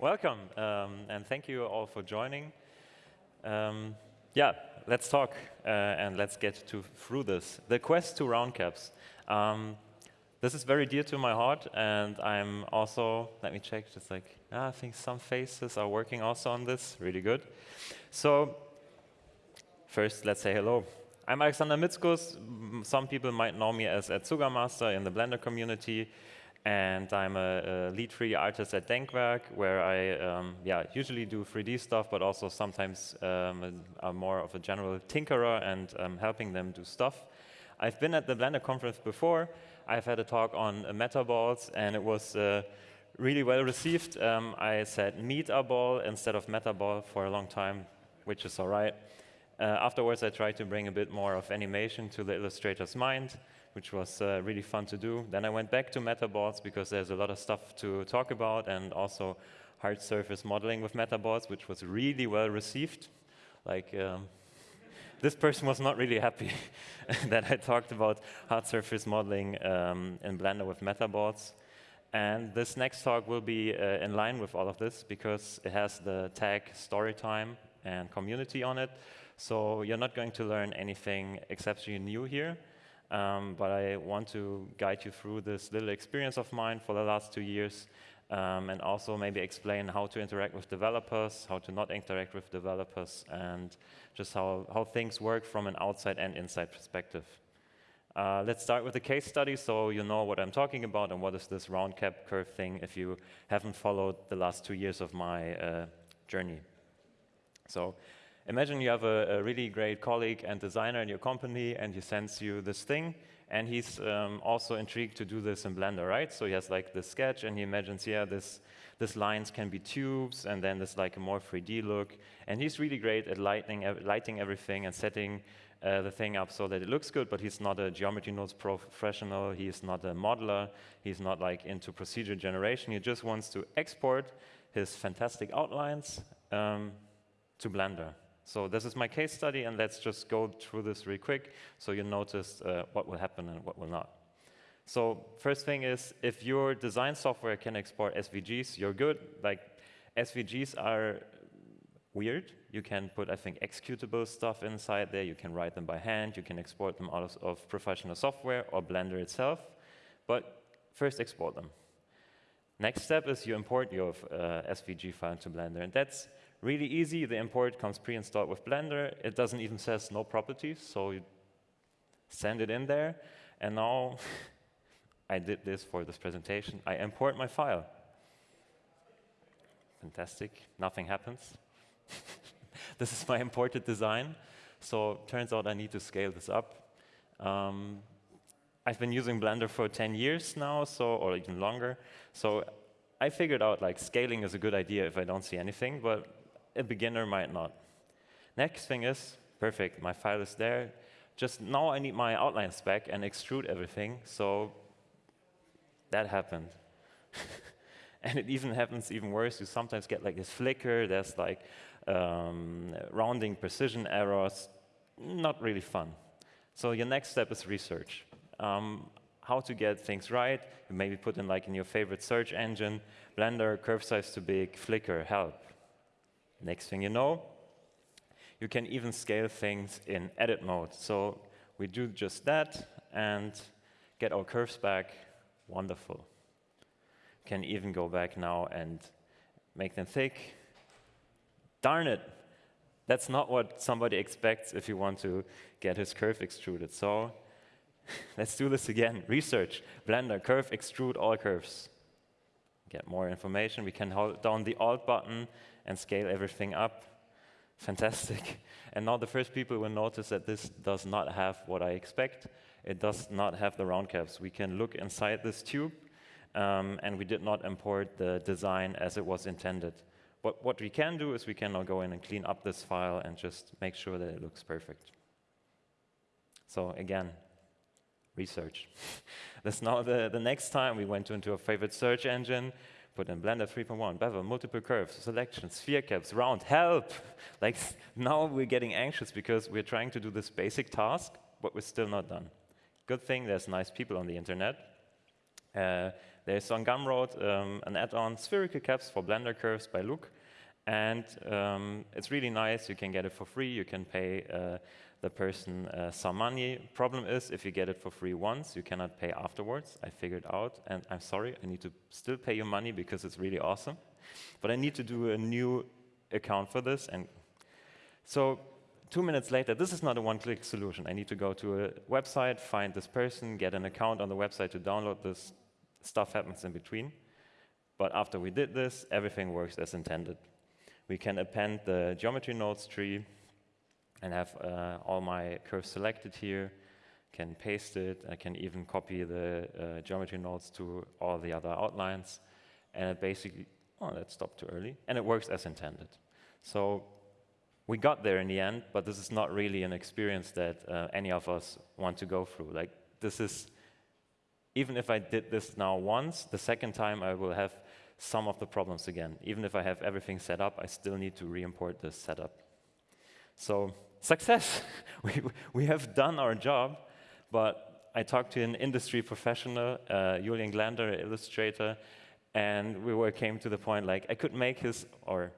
Welcome, um, and thank you all for joining. Um, yeah, let's talk uh, and let's get to through this. The quest to round caps. Um, this is very dear to my heart, and I'm also, let me check, just like, ah, I think some faces are working also on this, really good. So, first, let's say hello. I'm Alexander Mitzkus. Some people might know me as Zuggamasta in the Blender community and I'm a, a, lead 3D artist at Denkwerk, where I um, yeah, usually do 3D stuff, but also sometimes um, I'm more of a general tinkerer and um, helping them do stuff. I've been at the Blender conference before. I've had a talk on uh, metaballs, and it was uh, really well received. Um, I said metaball instead of metaball for a long time, which is all right. Uh, afterwards, I tried to bring a bit more of animation to the illustrator's mind which was uh, really fun to do. Then I went back to metaballs because there's a lot of stuff to talk about and also hard surface modeling with metaballs, which was really well received. Like, um, this person was not really happy that I talked about hard surface modeling um, in Blender with metaballs. And this next talk will be uh, in line with all of this because it has the tag story time and community on it. So you're not going to learn anything exceptionally new here. Um, but I want to guide you through this little experience of mine for the last two years um, and also maybe explain how to interact with developers, how to not interact with developers, and just how, how things work from an outside and inside perspective. Uh, let's start with a case study so you know what I'm talking about and what is this round cap curve thing if you haven't followed the last two years of my uh, journey. So imagine you have a, a, really great colleague and designer in your company, and he sends you this thing, and he's um, also intrigued to do this in Blender, right? So he has like this sketch, and he imagines, yeah, this, this lines can be tubes, and then there's like a more 3D look. And he's really great at lighting, lighting everything and setting uh, the thing up so that it looks good, but he's not a geometry nodes professional, he's not a modeler, he's not like into procedure generation, he just wants to export his fantastic outlines um, to Blender. So this is my case study, and let's just go through this real quick so you notice uh, what will happen and what will not. So first thing is, if your design software can export SVGs, you're good. Like SVGs are weird. You can put, I think, executable stuff inside there. You can write them by hand. You can export them out of, of professional software or Blender itself. But first, export them. Next step is you import your uh, SVG file into Blender. And that's Really easy, the import comes pre-installed with Blender. It doesn't even says no properties, so you send it in there. And now I did this for this presentation. I import my file. Fantastic, nothing happens. this is my imported design. So turns out I need to scale this up. Um, I've been using Blender for 10 years now, so or even longer. So I figured out like scaling is a good idea if I don't see anything, but a beginner might not. Next thing is, perfect, my file is there. Just now I need my outlines back and extrude everything, so that happened. and it even happens even worse. You sometimes get like this flicker, there's like um, rounding precision errors, not really fun. So your next step is research. Um, how to get things right, you maybe put in like in your favorite search engine, Blender, curve size too big, flicker, help. Next thing you know, you can even scale things in edit mode. So we do just that and get our curves back. Wonderful. Can even go back now and make them thick. Darn it. That's not what somebody expects if you want to get his curve extruded. So let's do this again. Research, Blender, curve, extrude all curves. Get more information. We can hold down the Alt button and scale everything up. Fantastic. And now the first people will notice that this does not have what I expect. It does not have the round caps. We can look inside this tube, um, and we did not import the design as it was intended. But what we can do is we can now go in and clean up this file and just make sure that it looks perfect. So again, research. That's now the, the next time we went into a favorite search engine, put in Blender 3.1, bevel, multiple curves, selections, sphere caps, round, help! Like now we're getting anxious because we're trying to do this basic task, but we're still not done. Good thing there's nice people on the internet Uh, there's on Gumroad um, an add-on spherical caps for Blender curves by Look. And um, it's really nice. You can get it for free. You can pay uh, the person uh, some money. Problem is, if you get it for free once, you cannot pay afterwards. I figured out, and I'm sorry, I need to still pay you money because it's really awesome. But I need to do a new account for this. And so two minutes later, this is not a one-click solution. I need to go to a website, find this person, get an account on the website to download this. Stuff happens in between. But after we did this, everything works as intended. We can append the geometry nodes tree and have uh, all my curves selected here, can paste it, I can even copy the uh, geometry nodes to all the other outlines, and it basically, oh, that stopped too early, and it works as intended. So we got there in the end, but this is not really an experience that uh, any of us want to go through. Like, this is, even if I did this now once, the second time I will have some of the problems again. Even if I have everything set up, I still need to re-import this setup. So success. we, we have done our job, but I talked to an industry professional, uh, Julian Glander, illustrator, and we were, came to the point like I could make his, or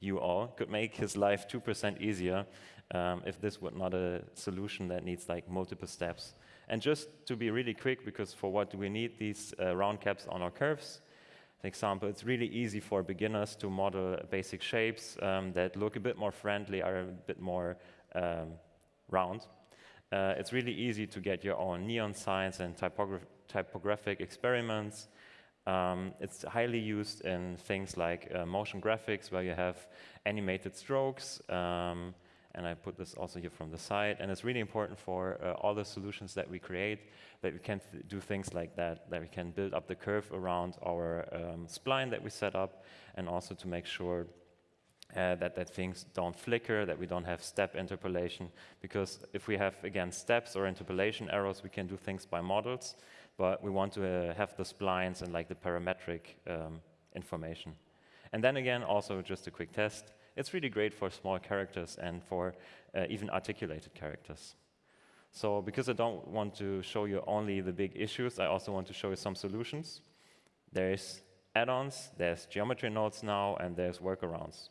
you all, could make his life 2% easier um, if this were not a solution that needs like multiple steps. And just to be really quick, because for what do we need these uh, round caps on our curves? For example, it's really easy for beginners to model basic shapes um, that look a bit more friendly, are a bit more um, round. Uh, it's really easy to get your own neon signs and typograph typographic experiments. Um, it's highly used in things like uh, motion graphics, where you have animated strokes. Um, and I put this also here from the side. And it's really important for uh, all the solutions that we create that we can th do things like that, that we can build up the curve around our um, spline that we set up, and also to make sure uh, that, that things don't flicker, that we don't have step interpolation. Because if we have, again, steps or interpolation errors, we can do things by models, but we want to uh, have the splines and like the parametric um, information. And then again, also just a quick test, it's really great for small characters and for uh, even articulated characters. So because I don't want to show you only the big issues, I also want to show you some solutions. There's add-ons, there's geometry nodes now, and there's workarounds.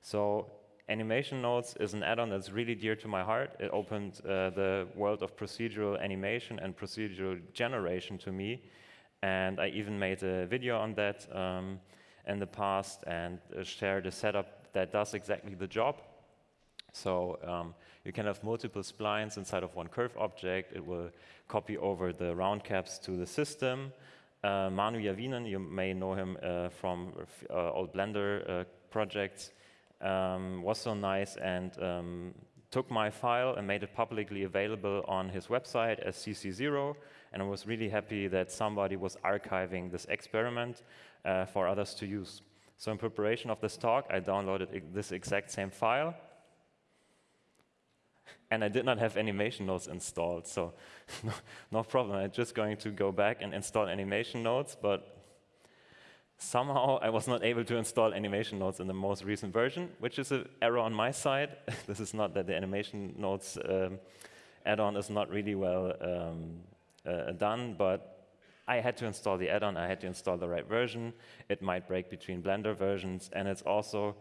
So animation nodes is an add-on that's really dear to my heart. It opened uh, the world of procedural animation and procedural generation to me. And I even made a video on that um, in the past and uh, shared a setup that does exactly the job. So um, you can have multiple splines inside of one curve object. It will copy over the round caps to the system. Uh, Manu Järvinen, you may know him uh, from uh, old Blender uh, projects um, was so nice and um, took my file and made it publicly available on his website as CC0. And I was really happy that somebody was archiving this experiment uh, for others to use. So in preparation of this talk, I downloaded this exact same file. And I did not have animation nodes installed, so no, problem. I'm just going to go back and install animation nodes, but Somehow I was not able to install animation nodes in the most recent version, which is an error on my side. this is not that the animation nodes um, add-on is not really well um, uh, done, but I had to install the add-on, I had to install the right version. It might break between Blender versions, and it's also,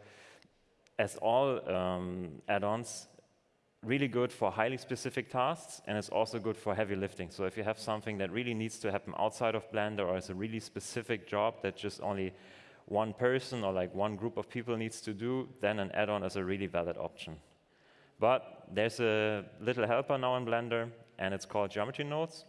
as all um, add-ons, really good for highly specific tasks, and it's also good for heavy lifting. So if you have something that really needs to happen outside of Blender or is a really specific job that just only one person or like one group of people needs to do, then an add-on is a really valid option. But there's a little helper now in Blender, and it's called Geometry Nodes.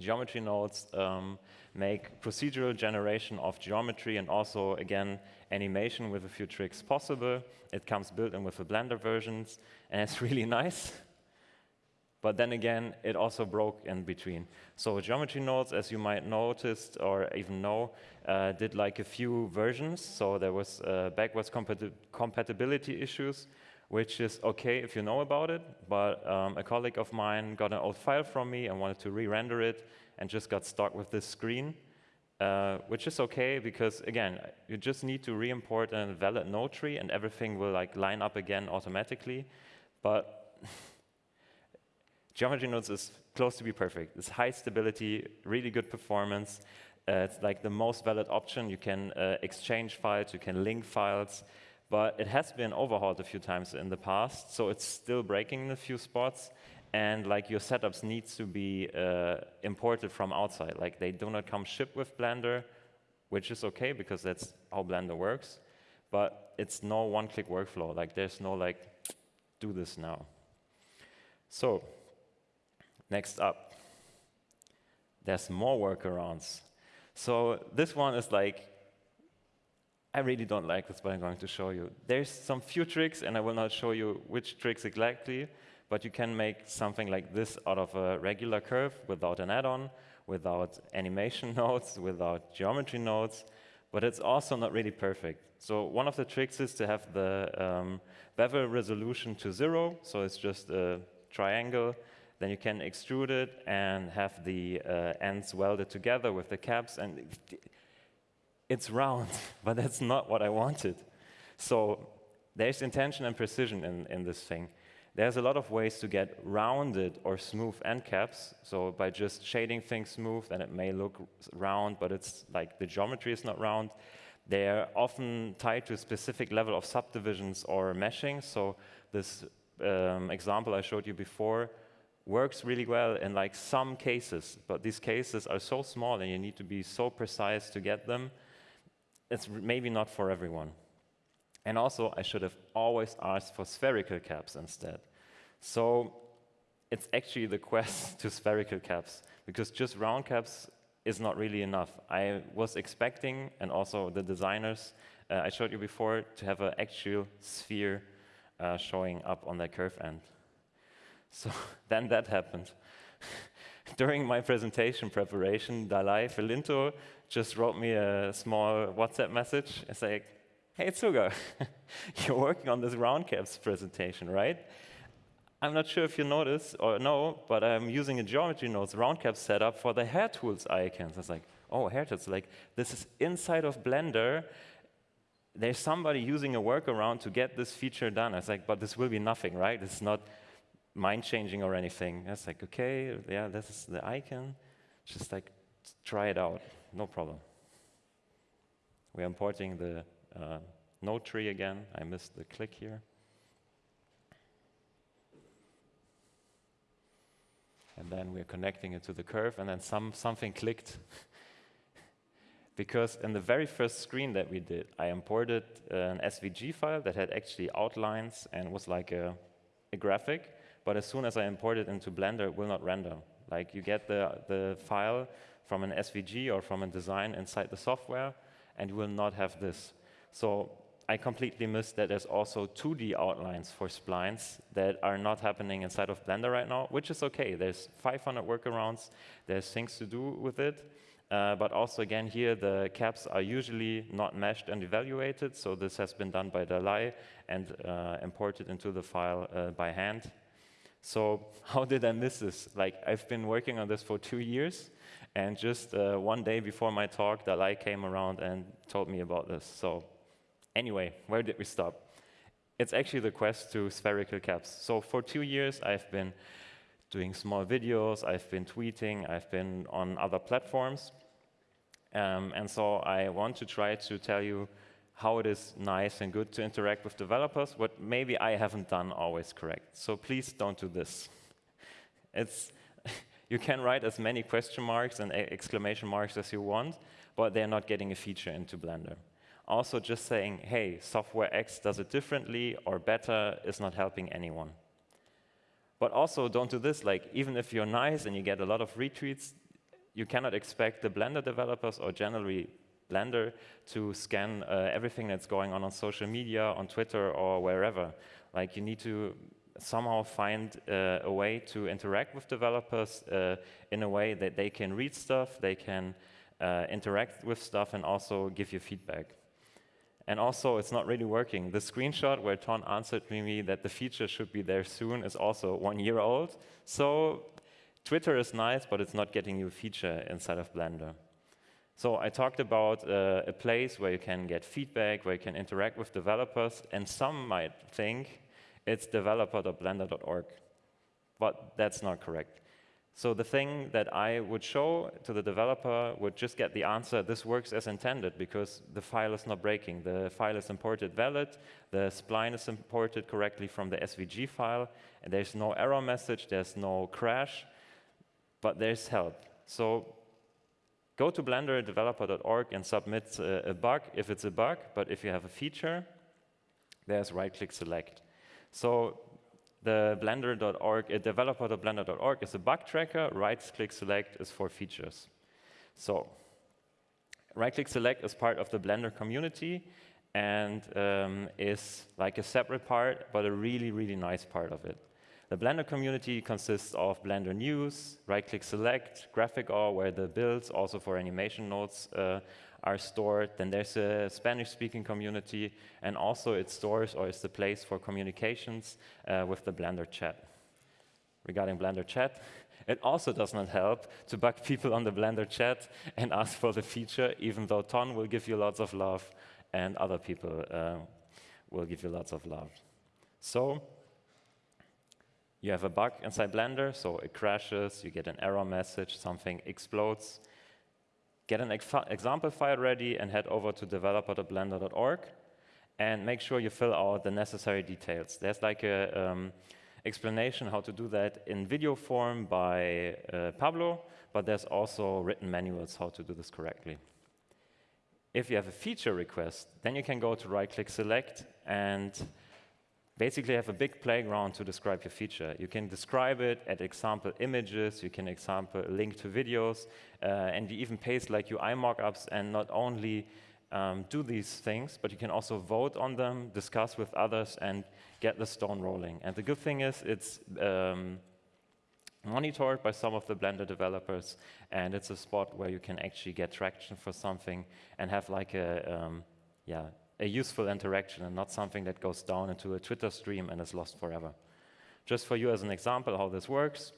Geometry Nodes um, make procedural generation of geometry and also, again, animation with a few tricks possible. It comes built in with the Blender versions, and it's really nice. But then again, it also broke in between. So geometry nodes, as you might notice or even know, uh, did like a few versions. So there was uh, backwards compati compatibility issues, which is okay if you know about it. But um, a colleague of mine got an old file from me and wanted to re-render it and just got stuck with this screen. Uh, which is okay because again, you just need to re-import a valid node tree and everything will like line up again automatically. But Geometry Nodes is close to be perfect. It's high stability, really good performance. Uh, it's like the most valid option. You can uh, exchange files, you can link files, but it has been overhauled a few times in the past, so it's still breaking in a few spots. And like your setups needs to be uh, imported from outside. Like they do not come shipped with Blender, which is okay because that's how Blender works. But it's no one-click workflow. Like there's no like, do this now. So next up, there's more workarounds. So this one is like, I really don't like this, but I'm going to show you. There's some few tricks, and I will not show you which tricks exactly, but you can make something like this out of a regular curve without an add-on, without animation nodes, without geometry nodes, but it's also not really perfect. So one of the tricks is to have the um, bevel resolution to zero, so it's just a triangle. Then you can extrude it and have the uh, ends welded together with the caps, and it's round, but that's not what I wanted. So there's intention and precision in, in this thing. There's a lot of ways to get rounded or smooth end caps. So by just shading things smooth, then it may look round, but it's like the geometry is not round. They're often tied to a specific level of subdivisions or meshing. So this um, example I showed you before works really well in like some cases, but these cases are so small and you need to be so precise to get them. It's maybe not for everyone. And also, I should have always asked for spherical caps instead. So it's actually the quest to spherical caps, because just round caps is not really enough. I was expecting, and also the designers uh, I showed you before, to have an actual sphere uh, showing up on that curve end. So then that happened. During my presentation preparation, Dalai Felinto just wrote me a small WhatsApp message and said, hey, Zugga, you're working on this round caps presentation, right? I'm not sure if you notice or know, but I'm using a geometry nodes round cap setup for the hair tools icons. I was like, oh, hair tools, like this is inside of Blender. There's somebody using a workaround to get this feature done. I was like, but this will be nothing, right? It's not mind changing or anything. I was like, okay, yeah, this is the icon. Just like, try it out, no problem. We're importing the uh, node tree again. I missed the click here. And then we're connecting it to the curve, and then some, something clicked. because in the very first screen that we did, I imported an SVG file that had actually outlines and was like a, a graphic. But as soon as I import it into Blender, it will not render. Like you get the, the file from an SVG or from a design inside the software, and you will not have this. So I completely missed that there's also 2D outlines for splines that are not happening inside of Blender right now, which is okay. There's 500 workarounds. There's things to do with it. Uh, but also, again, here, the caps are usually not meshed and evaluated. So this has been done by Dalai and uh, imported into the file uh, by hand. So how did I miss this? Like, I've been working on this for two years. And just uh, one day before my talk, Dalai came around and told me about this. So Anyway, where did we stop? It's actually the quest to spherical caps. So for two years, I've been doing small videos, I've been tweeting, I've been on other platforms. Um, and so I want to try to tell you how it is nice and good to interact with developers, what maybe I haven't done always correct. So please don't do this. It's, you can write as many question marks and exclamation marks as you want, but they're not getting a feature into Blender. Also, just saying, hey, software X does it differently or better is not helping anyone. But also, don't do this. Like, even if you're nice and you get a lot of retweets, you cannot expect the Blender developers or generally Blender to scan uh, everything that's going on on social media, on Twitter, or wherever. Like, you need to somehow find uh, a way to interact with developers uh, in a way that they can read stuff, they can uh, interact with stuff, and also give you feedback. And also, it's not really working. The screenshot where Ton answered me that the feature should be there soon is also one year old. So Twitter is nice, but it's not getting you a feature inside of Blender. So I talked about uh, a place where you can get feedback, where you can interact with developers, and some might think it's developer.blender.org. but that's not correct. So the thing that I would show to the developer would just get the answer, this works as intended because the file is not breaking. The file is imported valid, the spline is imported correctly from the SVG file, and there's no error message, there's no crash, but there's help. So go to blenderdeveloper.org and submit a, a bug if it's a bug, but if you have a feature, there's right-click select. So the blender.org, uh, developer.blender.org is a bug tracker. Right-click select is for features. So right-click select is part of the Blender community and um, is like a separate part, but a really, really nice part of it. The Blender community consists of Blender News, right-click select, Graphic GraphicAll.org, where the builds also for animation nodes uh, are stored. Then there's a Spanish-speaking community, and also it stores or is the place for communications uh, with the Blender chat. Regarding Blender chat, it also does not help to bug people on the Blender chat and ask for the feature, even though Ton will give you lots of love and other people uh, will give you lots of love. So you have a bug inside Blender, so it crashes, you get an error message, something explodes, Get an example file ready and head over to developer.blender.org and make sure you fill out the necessary details. There's like a um, explanation how to do that in video form by uh, Pablo, but there's also written manuals how to do this correctly. If you have a feature request, then you can go to right-click select and basically have a big playground to describe your feature. You can describe it, add example images, you can example link to videos, uh, and you even paste like UI mockups and not only um, do these things, but you can also vote on them, discuss with others, and get the stone rolling. And the good thing is it's um, monitored by some of the Blender developers, and it's a spot where you can actually get traction for something and have like a, um, yeah, a useful interaction and not something that goes down into a Twitter stream and is lost forever. Just for you as an example how this works,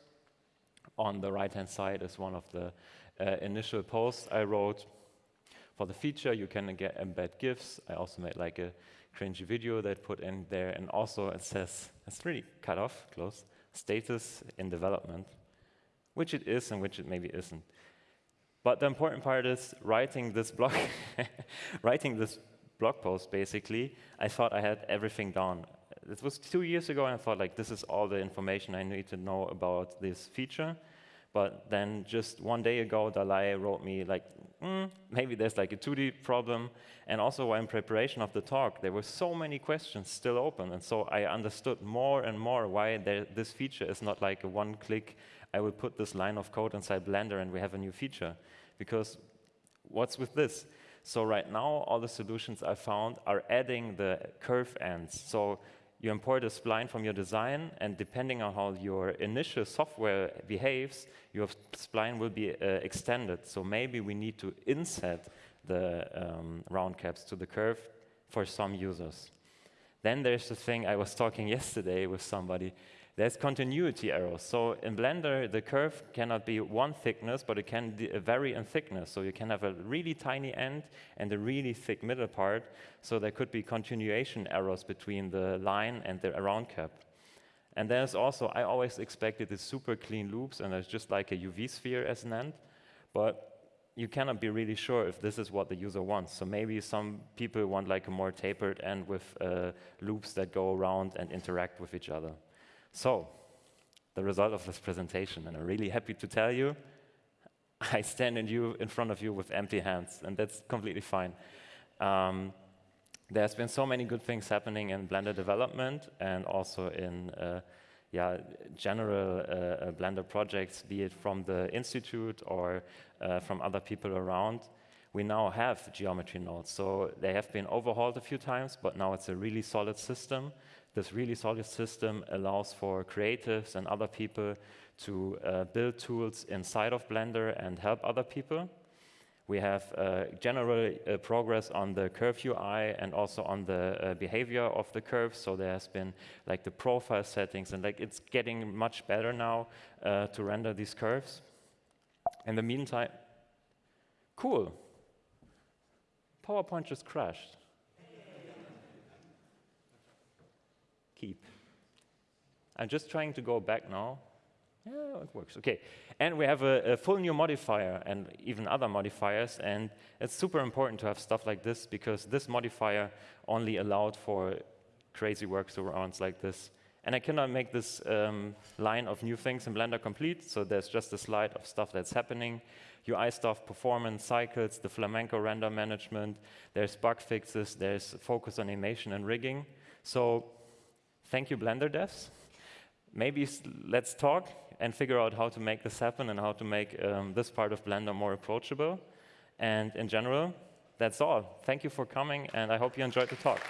on the right-hand side is one of the uh, initial posts I wrote. For the feature, you can get embed GIFs. I also made like a cringy video that put in there, and also it says, it's really cut off, close, status in development, which it is and which it maybe isn't. But the important part is writing this blog, writing this blog post, basically, I thought I had everything down. It was two years ago, and I thought, like, this is all the information I need to know about this feature. But then just one day ago, Dalai wrote me, like, mm, maybe there's like a 2D problem. And also, in preparation of the talk, there were so many questions still open. And so I understood more and more why there, this feature is not like a one click, I will put this line of code inside Blender and we have a new feature. Because what's with this? So right now, all the solutions I found are adding the curve ends. So you import a spline from your design, and depending on how your initial software behaves, your spline will be uh, extended. So maybe we need to inset the um, round caps to the curve for some users. Then there's the thing I was talking yesterday with somebody there's continuity errors. So in Blender, the curve cannot be one thickness, but it can vary in thickness. So you can have a really tiny end and a really thick middle part. So there could be continuation errors between the line and the round cap. And there's also, I always expected these super clean loops, and it's just like a UV sphere as an end. But you cannot be really sure if this is what the user wants. So maybe some people want like a more tapered end with uh, loops that go around and interact with each other. So, the result of this presentation, and I'm really happy to tell you, I stand in, you, in front of you with empty hands, and that's completely fine. Um, there's been so many good things happening in Blender development and also in uh, yeah, general uh, uh Blender projects, be it from the Institute or uh, from other people around. We now have geometry nodes, so they have been overhauled a few times, but now it's a really solid system this really solid system allows for creatives and other people to uh, build tools inside of Blender and help other people. We have uh, general uh, progress on the curve UI and also on the uh, behavior of the curves. So there has been like the profile settings and like it's getting much better now uh, to render these curves. In the meantime, cool. PowerPoint just crashed. Keep. I'm just trying to go back now Yeah, it works. Okay. And we have a, a, full new modifier and even other modifiers. And it's super important to have stuff like this because this modifier only allowed for crazy workarounds like this. And I cannot make this um, line of new things in Blender complete, so there's just a slide of stuff that's happening. UI stuff, performance, cycles, the Flamenco render management, there's bug fixes, there's focus on animation and rigging. So thank you, Blender devs. Maybe let's talk and figure out how to make this happen and how to make um, this part of Blender more approachable. And in general, that's all. Thank you for coming, and I hope you enjoyed the talk.